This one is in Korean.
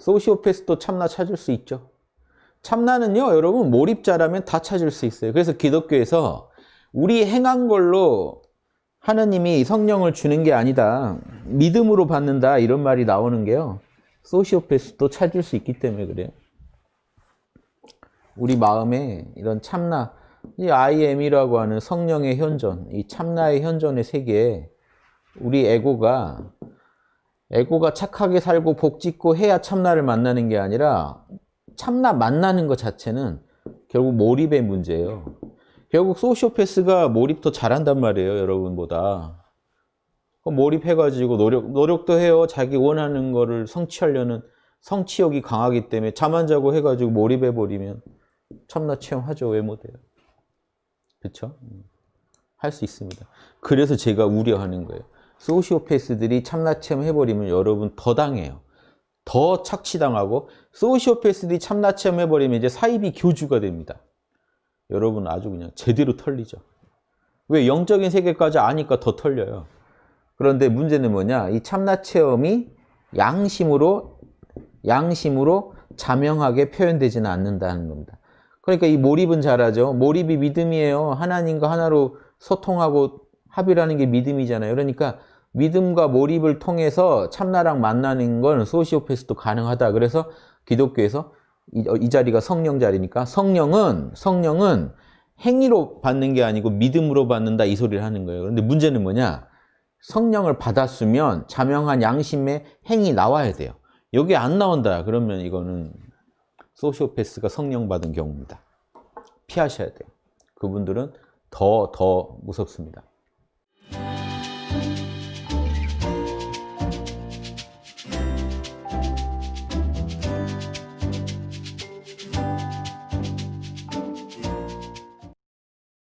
소시오패스도 참나 찾을 수 있죠. 참나는요, 여러분 몰입자라면 다 찾을 수 있어요. 그래서 기독교에서 우리 행한 걸로 하느님이 성령을 주는 게 아니다. 믿음으로 받는다. 이런 말이 나오는 게요. 소시오패스도 찾을 수 있기 때문에 그래요. 우리 마음에 이런 참나, 이 IM이라고 하는 성령의 현존, 이 참나의 현존의 세계에 우리 에고가 에고가 착하게 살고 복 짓고 해야 참나를 만나는 게 아니라 참나 만나는 것 자체는 결국 몰입의 문제예요. 결국 소시오패스가 몰입 더 잘한단 말이에요, 여러분보다. 몰입해가지고 노력, 노력도 해요. 자기 원하는 거를 성취하려는 성취욕이 강하기 때문에 잠 안 자고 해가지고 몰입해버리면 참나 체험하죠. 왜 못해요? 그쵸? 할수 있습니다. 그래서 제가 우려하는 거예요. 소시오패스들이 참나 체험 해버리면 여러분 더 당해요. 더 착취당하고 소시오패스들이 참나 체험 해버리면 이제 사이비 교주가 됩니다. 여러분 아주 그냥 제대로 털리죠. 왜? 영적인 세계까지 아니까 더 털려요. 그런데 문제는 뭐냐? 이 참나 체험이 양심으로 양심으로 자명하게 표현되지는 않는다는 겁니다. 그러니까 이 몰입은 잘하죠. 몰입이 믿음이에요. 하나님과 하나로 소통하고 합이라는 게 믿음이잖아요. 그러니까 믿음과 몰입을 통해서 참나랑 만나는 건 소시오패스도 가능하다. 그래서 기독교에서 이, 이 자리가 성령 자리니까 성령은 성령은 행위로 받는 게 아니고 믿음으로 받는다 이 소리를 하는 거예요. 그런데 문제는 뭐냐? 성령을 받았으면 자명한 양심의 행위 나와야 돼요. 여기 안 나온다. 그러면 이거는 소시오패스가 성령 받은 경우입니다. 피하셔야 돼요. 그분들은 더, 더 무섭습니다.